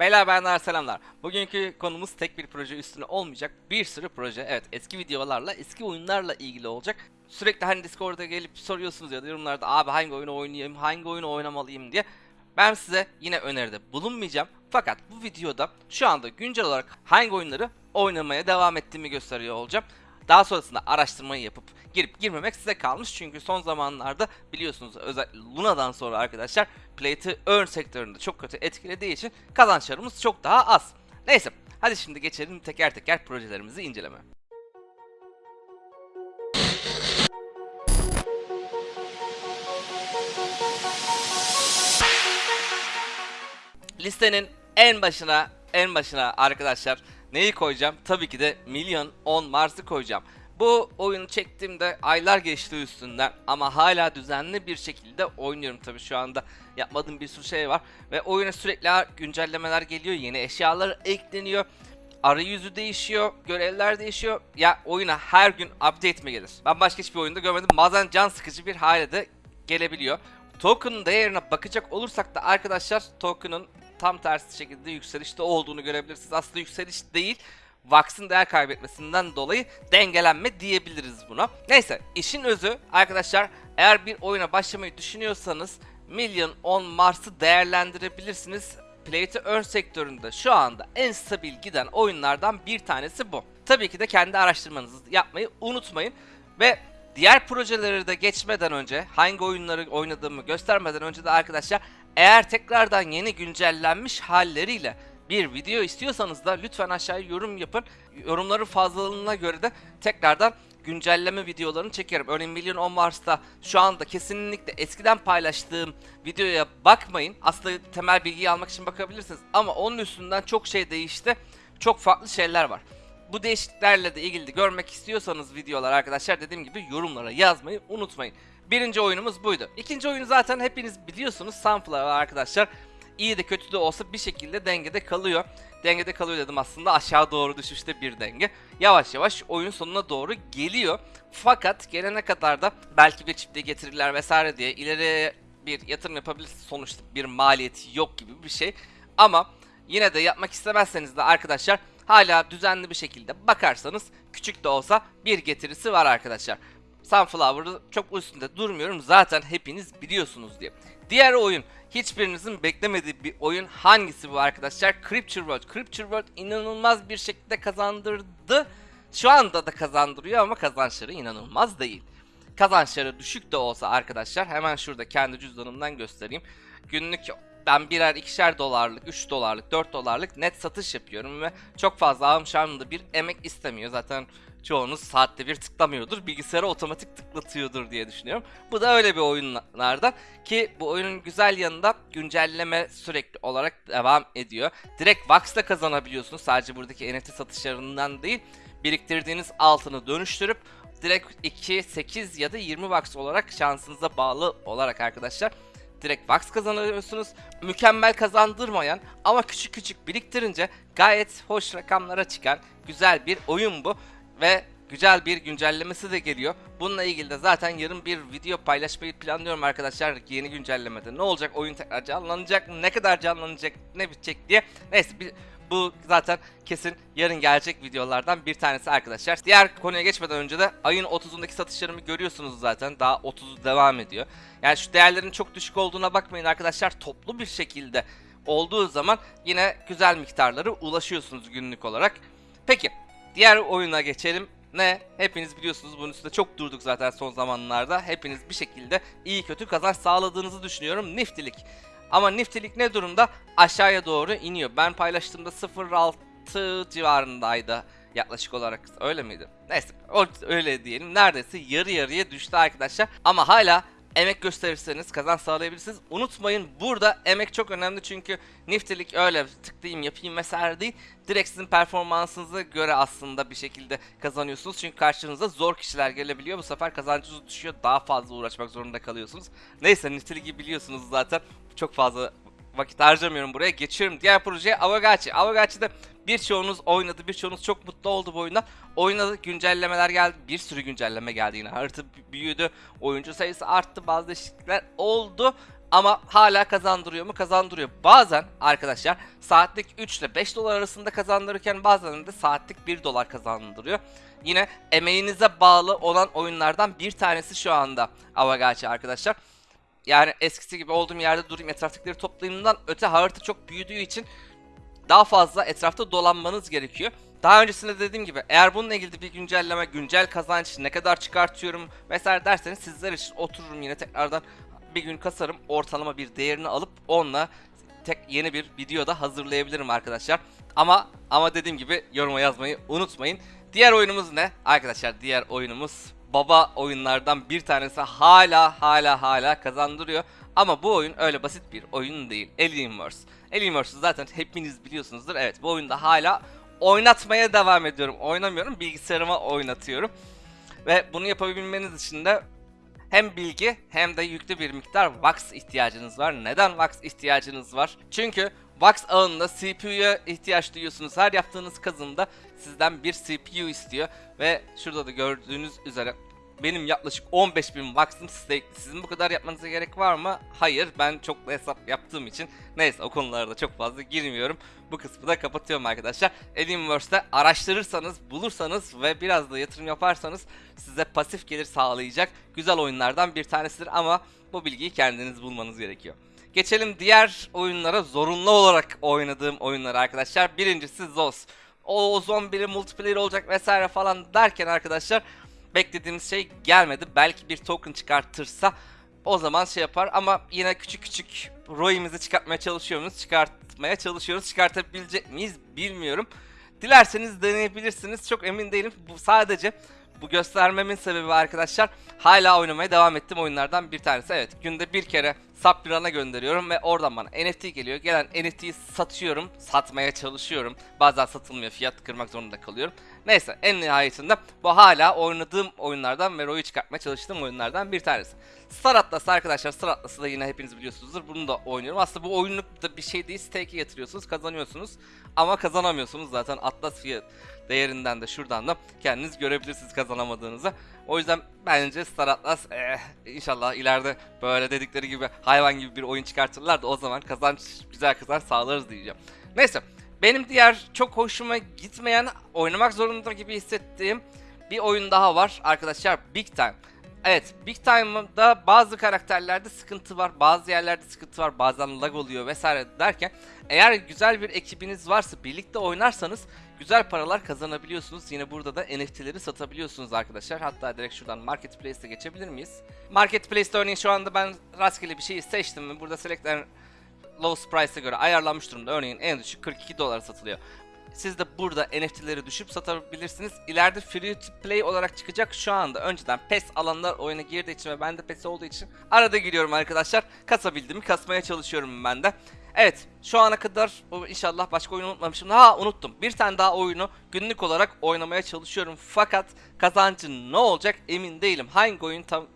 Beyler bayanlar selamlar. Bugünkü konumuz tek bir proje üstüne olmayacak. Bir sürü proje. Evet eski videolarla, eski oyunlarla ilgili olacak. Sürekli hani Discord'a gelip soruyorsunuz ya da yorumlarda abi hangi oyunu oynayayım, hangi oyunu oynamalıyım diye. Ben size yine öneride bulunmayacağım. Fakat bu videoda şu anda güncel olarak hangi oyunları oynamaya devam ettiğimi gösteriyor olacağım. Daha sonrasında araştırmayı yapıp girip girmemek size kalmış. Çünkü son zamanlarda biliyorsunuz özellikle Luna'dan sonra arkadaşlar Play to Earn sektöründe çok kötü etkilediği için kazançlarımız çok daha az. Neyse hadi şimdi geçelim teker teker projelerimizi inceleme. Listenin en başına en başına arkadaşlar neyi koyacağım? Tabii ki de Milyon 10 Mars'ı koyacağım. Bu oyunu çektiğimde aylar geçti üstünden ama hala düzenli bir şekilde oynuyorum tabii şu anda yapmadığım bir sürü şey var ve oyuna sürekli güncellemeler geliyor, yeni eşyalar ekleniyor, arayüzü değişiyor, görevler değişiyor. Ya oyuna her gün update mi gelir? Ben başka hiçbir oyunda görmedim. Bazen can sıkıcı bir hale de gelebiliyor. Token'ın değerine bakacak olursak da arkadaşlar token'ın tam tersi şekilde yükselişte olduğunu görebilirsiniz. Aslında yükseliş değil. Vax'ın değer kaybetmesinden dolayı dengelenme diyebiliriz buna. Neyse işin özü arkadaşlar eğer bir oyuna başlamayı düşünüyorsanız Million on Mars'ı değerlendirebilirsiniz. Play to Earn sektöründe şu anda en stabil giden oyunlardan bir tanesi bu. Tabii ki de kendi araştırmanızı yapmayı unutmayın ve diğer projeleri de geçmeden önce hangi oyunları oynadığımı göstermeden önce de arkadaşlar eğer tekrardan yeni güncellenmiş halleriyle bir video istiyorsanız da lütfen aşağıya yorum yapın. Yorumların fazlalığına göre de tekrardan güncelleme videolarını çekerim. Örneğin Milyon on Mars'ta şu anda kesinlikle eskiden paylaştığım videoya bakmayın. Aslında temel bilgiyi almak için bakabilirsiniz. Ama onun üstünden çok şey değişti. Çok farklı şeyler var. Bu değişikliklerle de ilgili görmek istiyorsanız videolar arkadaşlar dediğim gibi yorumlara yazmayı unutmayın. Birinci oyunumuz buydu. İkinci oyunu zaten hepiniz biliyorsunuz. Sunflower arkadaşlar iyi de kötü de olsa bir şekilde dengede kalıyor. Dengede kalıyor dedim aslında aşağı doğru düşüşte bir denge. Yavaş yavaş oyun sonuna doğru geliyor. Fakat gelene kadar da belki bir çifte getirirler vesaire diye ileri bir yatırım yapabilirsiniz. Sonuçta bir maliyeti yok gibi bir şey. Ama yine de yapmak istemezseniz de arkadaşlar hala düzenli bir şekilde bakarsanız küçük de olsa bir getirisi var arkadaşlar. Sunflower'ı çok üstünde durmuyorum zaten hepiniz biliyorsunuz diye. Diğer oyun hiçbirinizin beklemediği bir oyun hangisi bu arkadaşlar? Creature World. Creature World inanılmaz bir şekilde kazandırdı. Şu anda da kazandırıyor ama kazançları inanılmaz değil. Kazançları düşük de olsa arkadaşlar hemen şurada kendi cüzdanımdan göstereyim. Günlük ben birer ikişer dolarlık, 3 dolarlık, 4 dolarlık net satış yapıyorum ve çok fazla alım bir emek istemiyor. Zaten çoğunuz saatte bir tıklamıyordur. Bilgisayara otomatik tıklatıyordur diye düşünüyorum. Bu da öyle bir oyunlardan ki bu oyunun güzel yanında güncelleme sürekli olarak devam ediyor. Direkt Vax'ta kazanabiliyorsunuz. Sadece buradaki NFT satışlarından değil. Biriktirdiğiniz altını dönüştürüp direkt 2, 8 ya da 20 Vax olarak şansınıza bağlı olarak arkadaşlar direkt Vax kazanıyorsunuz. Mükemmel kazandırmayan ama küçük küçük biriktirince gayet hoş rakamlara çıkan güzel bir oyun bu ve güzel bir güncellemesi de geliyor. Bununla ilgili de zaten yarın bir video paylaşmayı planlıyorum arkadaşlar yeni güncellemede. Ne olacak oyun tekrar canlanacak mı? Ne kadar canlanacak? Ne bitecek diye. Neyse bir, bu zaten kesin yarın gelecek videolardan bir tanesi arkadaşlar. Diğer konuya geçmeden önce de ayın 30'undaki satışlarımı görüyorsunuz zaten. Daha 30'u devam ediyor. Yani şu değerlerin çok düşük olduğuna bakmayın arkadaşlar. Toplu bir şekilde olduğu zaman yine güzel miktarları ulaşıyorsunuz günlük olarak. Peki Diğer oyuna geçelim. Ne? Hepiniz biliyorsunuz bunun üstünde çok durduk zaten son zamanlarda. Hepiniz bir şekilde iyi kötü kazanç sağladığınızı düşünüyorum. Niftilik. Ama niftilik ne durumda? Aşağıya doğru iniyor. Ben paylaştığımda 0.6 civarındaydı yaklaşık olarak. Öyle miydi? Neyse öyle diyelim. Neredeyse yarı yarıya düştü arkadaşlar. Ama hala emek gösterirseniz kazanç sağlayabilirsiniz. Unutmayın burada emek çok önemli çünkü niftelik öyle tıklayayım yapayım vesaire değil. Direkt sizin performansınıza göre aslında bir şekilde kazanıyorsunuz. Çünkü karşınıza zor kişiler gelebiliyor. Bu sefer kazancınız düşüyor. Daha fazla uğraşmak zorunda kalıyorsunuz. Neyse nifteligi biliyorsunuz zaten. Çok fazla vakit harcamıyorum buraya. Geçiyorum diğer projeye Avagachi. Avagachi'de birçoğunuz oynadı, birçoğunuz çok mutlu oldu bu oyunda. Oynadı, güncellemeler geldi, bir sürü güncelleme geldi yine. Harita büyüdü, oyuncu sayısı arttı, bazı değişiklikler oldu. Ama hala kazandırıyor mu? Kazandırıyor. Bazen arkadaşlar saatlik 3 ile 5 dolar arasında kazandırırken bazen de saatlik 1 dolar kazandırıyor. Yine emeğinize bağlı olan oyunlardan bir tanesi şu anda Avagachi arkadaşlar. Yani eskisi gibi olduğum yerde durayım etraftakileri toplayayımdan öte harita çok büyüdüğü için daha fazla etrafta dolanmanız gerekiyor. Daha öncesinde dediğim gibi eğer bununla ilgili bir güncelleme, güncel kazanç ne kadar çıkartıyorum vesaire derseniz sizler için otururum yine tekrardan bir gün kasarım ortalama bir değerini alıp onunla tek yeni bir videoda hazırlayabilirim arkadaşlar. Ama ama dediğim gibi yoruma yazmayı unutmayın. Diğer oyunumuz ne? Arkadaşlar diğer oyunumuz baba oyunlardan bir tanesi hala hala hala kazandırıyor. Ama bu oyun öyle basit bir oyun değil. Alienverse. Alienverse'ı zaten hepiniz biliyorsunuzdur. Evet bu oyunda hala oynatmaya devam ediyorum. Oynamıyorum bilgisayarıma oynatıyorum. Ve bunu yapabilmeniz için de hem bilgi hem de yüklü bir miktar wax ihtiyacınız var. Neden wax ihtiyacınız var? Çünkü wax ağında CPU'ya ihtiyaç duyuyorsunuz. Her yaptığınız kazımda sizden bir CPU istiyor ve şurada da gördüğünüz üzere benim yaklaşık 15.000 wax'ım stake'li. Sizin bu kadar yapmanıza gerek var mı? Hayır. Ben çok da hesap yaptığım için neyse o konulara da çok fazla girmiyorum. Bu kısmı da kapatıyorum arkadaşlar. Alienverse'de araştırırsanız, bulursanız ve biraz da yatırım yaparsanız size pasif gelir sağlayacak güzel oyunlardan bir tanesidir ama bu bilgiyi kendiniz bulmanız gerekiyor. Geçelim diğer oyunlara zorunlu olarak oynadığım oyunlar arkadaşlar. Birincisi Zos. O zombili multiplayer olacak vesaire falan derken arkadaşlar beklediğimiz şey gelmedi. Belki bir token çıkartırsa o zaman şey yapar ama yine küçük küçük ROI'mizi çıkartmaya çalışıyoruz. Çıkartmaya çalışıyoruz. Çıkartabilecek miyiz bilmiyorum. Dilerseniz deneyebilirsiniz. Çok emin değilim. Bu sadece bu göstermemin sebebi arkadaşlar hala oynamaya devam ettiğim oyunlardan bir tanesi. Evet günde bir kere Submiran'a gönderiyorum ve oradan bana NFT geliyor. Gelen NFT'yi satıyorum, satmaya çalışıyorum. Bazen satılmıyor, fiyat kırmak zorunda kalıyorum. Neyse en nihayetinde bu hala oynadığım oyunlardan ve ROI'yi çıkartmaya çalıştığım oyunlardan bir tanesi. Star Atlas arkadaşlar Star Atlas'ı da yine hepiniz biliyorsunuzdur. Bunu da oynuyorum. Aslında bu oyunluk da bir şey değil. Stake'e yatırıyorsunuz, kazanıyorsunuz. Ama kazanamıyorsunuz zaten Atlas fiyat değerinden de şuradan da kendiniz görebilirsiniz kazanamadığınızı. O yüzden bence Star Atlas eh, inşallah ileride böyle dedikleri gibi hayvan gibi bir oyun çıkartırlar da o zaman kazanç güzel kazanç sağlarız diyeceğim. Neyse benim diğer çok hoşuma gitmeyen oynamak zorunda gibi hissettiğim bir oyun daha var arkadaşlar Big Time. Evet Big Time'da bazı karakterlerde sıkıntı var bazı yerlerde sıkıntı var bazen lag oluyor vesaire derken eğer güzel bir ekibiniz varsa birlikte oynarsanız güzel paralar kazanabiliyorsunuz. Yine burada da NFT'leri satabiliyorsunuz arkadaşlar. Hatta direkt şuradan Marketplace'e geçebilir miyiz? Marketplace'te örneğin şu anda ben rastgele bir şeyi seçtim ve burada Select and lowest price'e göre ayarlanmış durumda. Örneğin en düşük 42 dolara satılıyor. Siz de burada NFT'leri düşüp satabilirsiniz. İleride free to play olarak çıkacak şu anda. Önceden PES alanlar oyuna girdiği için ve ben de PES olduğu için arada giriyorum arkadaşlar. Kasabildiğimi kasmaya çalışıyorum ben de. Evet şu ana kadar inşallah başka oyunu unutmamışım. Ha unuttum. Bir tane daha oyunu günlük olarak oynamaya çalışıyorum. Fakat kazancı ne olacak emin değilim. Hangi oyun tam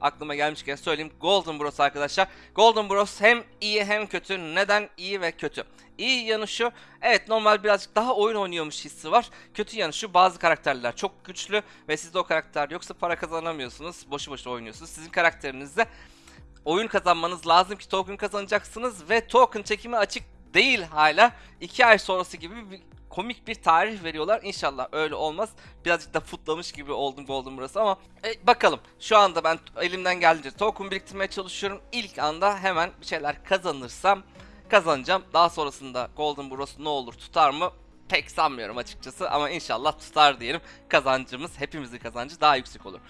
aklıma gelmişken söyleyeyim. Golden Bros arkadaşlar. Golden Bros hem iyi hem kötü. Neden iyi ve kötü? İyi yanı şu. Evet normal birazcık daha oyun oynuyormuş hissi var. Kötü yanı şu bazı karakterler çok güçlü ve sizde o karakter yoksa para kazanamıyorsunuz. Boşu boşu oynuyorsunuz. Sizin karakterinizde oyun kazanmanız lazım ki token kazanacaksınız ve token çekimi açık değil hala. 2 ay sonrası gibi bir komik bir tarih veriyorlar. İnşallah öyle olmaz. Birazcık da futlamış gibi oldum Golden burası ama e, bakalım. Şu anda ben elimden geldiğince token biriktirmeye çalışıyorum. İlk anda hemen bir şeyler kazanırsam kazanacağım. Daha sonrasında Golden Bros ne olur tutar mı? Pek sanmıyorum açıkçası ama inşallah tutar diyelim. Kazancımız hepimizin kazancı daha yüksek olur.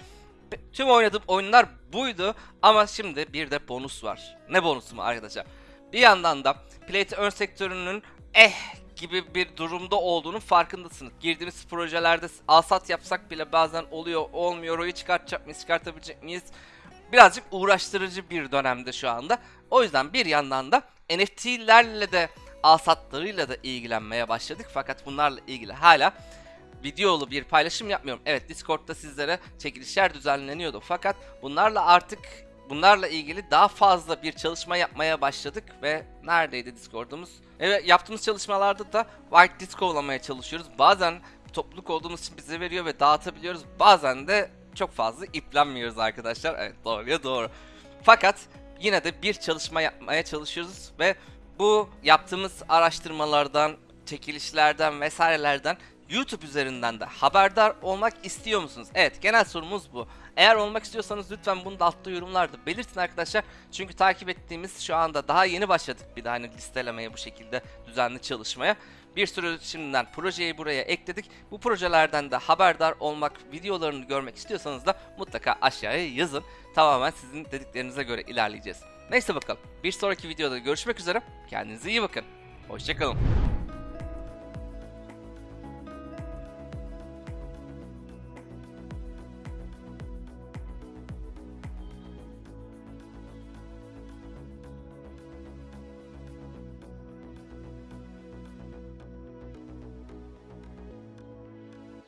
Tüm oynadığım oyunlar buydu ama şimdi bir de bonus var. Ne bonusu mu arkadaşlar? Bir yandan da Play to Earn sektörünün eh gibi bir durumda olduğunun farkındasınız. Girdiğimiz projelerde alsat yapsak bile bazen oluyor olmuyor. Oyu çıkartacak mıyız çıkartabilecek miyiz? Birazcık uğraştırıcı bir dönemde şu anda. O yüzden bir yandan da NFT'lerle de alsatlarıyla da ilgilenmeye başladık. Fakat bunlarla ilgili hala videolu bir paylaşım yapmıyorum. Evet Discord'da sizlere çekilişler düzenleniyordu. Fakat bunlarla artık bunlarla ilgili daha fazla bir çalışma yapmaya başladık ve neredeydi Discord'umuz? Evet yaptığımız çalışmalarda da White Disco'lamaya çalışıyoruz. Bazen topluluk olduğumuz için bize veriyor ve dağıtabiliyoruz. Bazen de çok fazla iplenmiyoruz arkadaşlar. Evet doğruya doğru. Fakat yine de bir çalışma yapmaya çalışıyoruz ve bu yaptığımız araştırmalardan, çekilişlerden vesairelerden YouTube üzerinden de haberdar olmak istiyor musunuz? Evet genel sorumuz bu. Eğer olmak istiyorsanız lütfen bunu da altta yorumlarda belirtin arkadaşlar. Çünkü takip ettiğimiz şu anda daha yeni başladık bir de hani listelemeye bu şekilde düzenli çalışmaya. Bir sürü şimdiden projeyi buraya ekledik. Bu projelerden de haberdar olmak, videolarını görmek istiyorsanız da mutlaka aşağıya yazın. Tamamen sizin dediklerinize göre ilerleyeceğiz. Neyse bakalım. Bir sonraki videoda görüşmek üzere. Kendinize iyi bakın. Hoşçakalın.